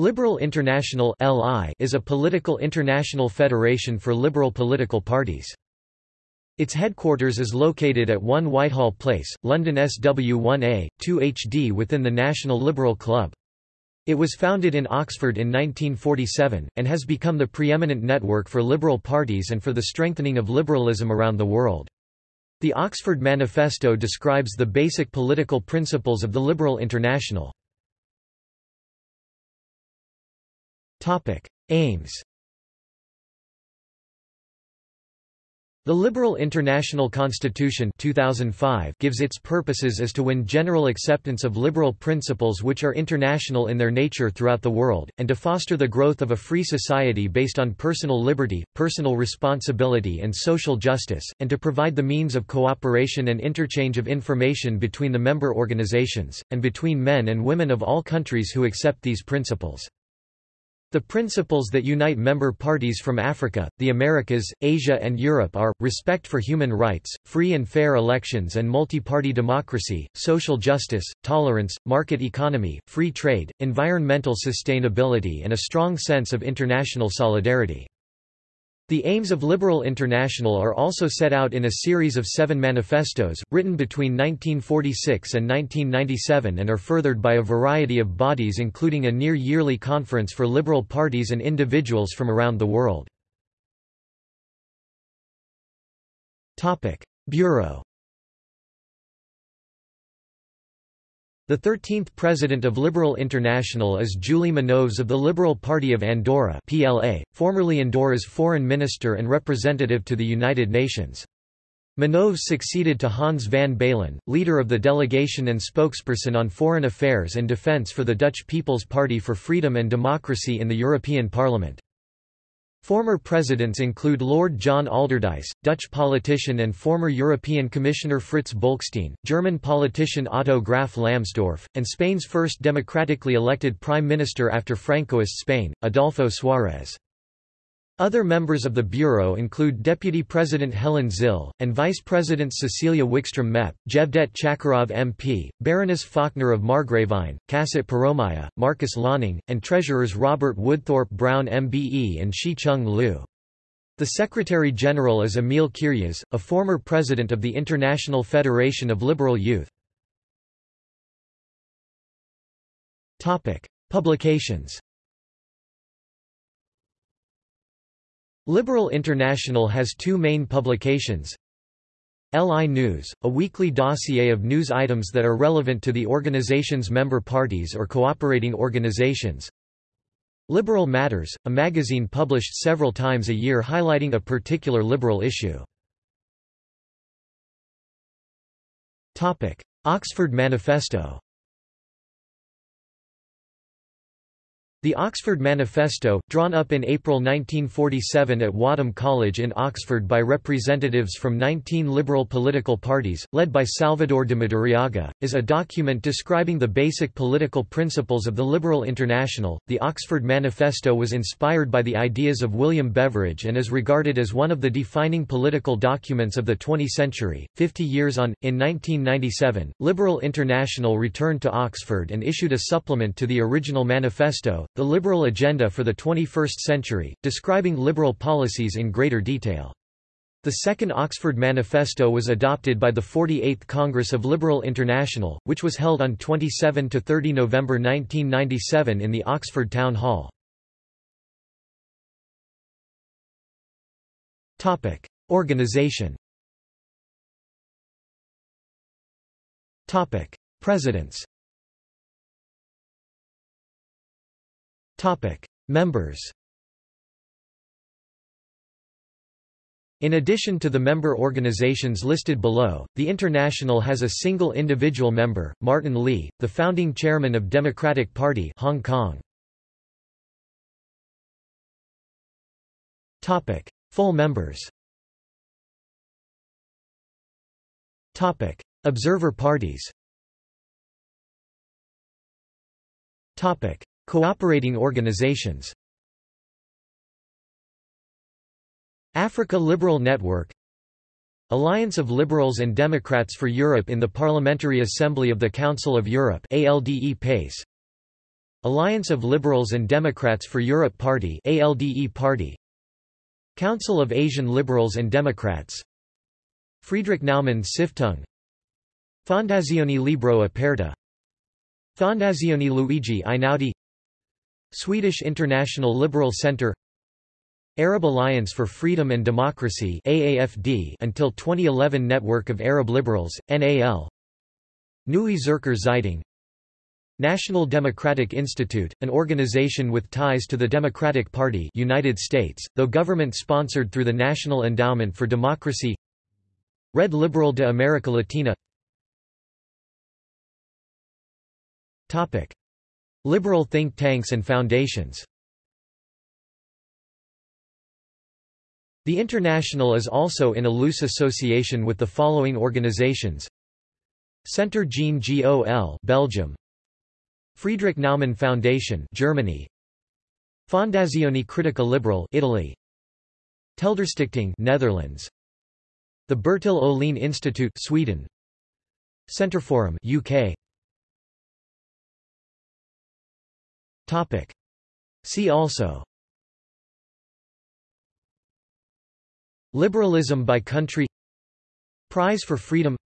Liberal International is a political international federation for liberal political parties. Its headquarters is located at 1 Whitehall Place, London SW1A, 2HD within the National Liberal Club. It was founded in Oxford in 1947, and has become the preeminent network for liberal parties and for the strengthening of liberalism around the world. The Oxford Manifesto describes the basic political principles of the Liberal International. Aims The Liberal International Constitution 2005 gives its purposes as to win general acceptance of liberal principles which are international in their nature throughout the world, and to foster the growth of a free society based on personal liberty, personal responsibility and social justice, and to provide the means of cooperation and interchange of information between the member organizations, and between men and women of all countries who accept these principles. The principles that unite member parties from Africa, the Americas, Asia and Europe are, respect for human rights, free and fair elections and multi-party democracy, social justice, tolerance, market economy, free trade, environmental sustainability and a strong sense of international solidarity. The aims of Liberal International are also set out in a series of seven manifestos, written between 1946 and 1997 and are furthered by a variety of bodies including a near-yearly conference for liberal parties and individuals from around the world. Bureau The 13th president of Liberal International is Julie Minoves of the Liberal Party of Andorra PLA, formerly Andorra's foreign minister and representative to the United Nations. Minoves succeeded to Hans van Baalen, leader of the delegation and spokesperson on foreign affairs and defence for the Dutch People's Party for Freedom and Democracy in the European Parliament. Former presidents include Lord John Alderdice, Dutch politician and former European Commissioner Fritz Bolkestein, German politician Otto Graf Lambsdorff, and Spain's first democratically elected prime minister after Francoist Spain, Adolfo Suárez. Other members of the Bureau include Deputy President Helen Zille, and Vice Presidents Cecilia Wikström MEP, Jevdet Chakarov MP, Baroness Faulkner of Margravine, Kasit Piromya, Markus Löning, and Treasurers Robert Woodthorpe Brown MBE and Shi Chung Liu. The Secretary-General is Emil Kirjas, a former president of the International Federation of Liberal Youth. Publications Liberal International has two main publications. LI News, a weekly dossier of news items that are relevant to the organization's member parties or cooperating organizations. Liberal Matters, a magazine published several times a year highlighting a particular liberal issue. Oxford Manifesto The Oxford Manifesto, drawn up in April 1947 at Wadham College in Oxford by representatives from 19 liberal political parties, led by Salvador de Madariaga, is a document describing the basic political principles of the Liberal International. The Oxford Manifesto was inspired by the ideas of William Beveridge and is regarded as one of the defining political documents of the 20th century. Fifty years on, in 1997, Liberal International returned to Oxford and issued a supplement to the original manifesto, the Liberal Agenda for the 21st Century, describing liberal policies in greater detail. The Second Oxford Manifesto was adopted by the 48th Congress of Liberal International, which was held on 27–30 November 1997 in the Oxford Town Hall. Organization Presidents Topic: Members. In addition to the member organizations listed below, the International has a single individual member, Martin Lee, the founding chairman of Democratic Party Hong Kong. Topic: Full members. Topic: Observer parties. Topic: Cooperating organizations. Africa Liberal Network Alliance of Liberals and Democrats for Europe in the Parliamentary Assembly of the Council of Europe ALDE PACE Alliance of Liberals and Democrats for Europe Party ALDE Party Council of Asian Liberals and Democrats Friedrich Naumann Stiftung Fondazione Libro Aperto Fondazione Luigi Einaudi Swedish International Liberal Centre Arab Alliance for Freedom and Democracy AAFD until 2011 Network of Arab Liberals, NAL Neue Zürcher Zeitung. National Democratic Institute, an organization with ties to the Democratic Party United States, though government-sponsored through the National Endowment for Democracy. Red Liberal de America Latina. Topic. Liberal think tanks and foundations. The International is also in a loose association with the following organizations. Centre Jean Gol Belgium. Friedrich Naumann Foundation Germany. Fondazione Critica Liberal Italy. Telderstichting Netherlands. The Bertil Ohlin Institute Sweden. Centreforum UK Topic. See also. Liberalism by country. Prize for Freedom.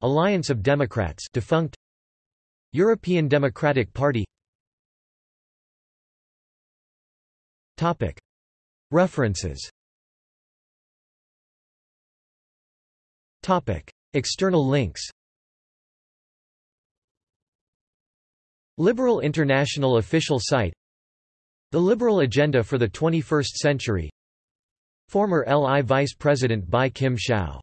Alliance of Democrats defunct. European Democratic Party. Topic. References. Topic. External links Liberal International official site. The Liberal Agenda for the 21st Century. Former LI Vice President Bi-khim Hsiao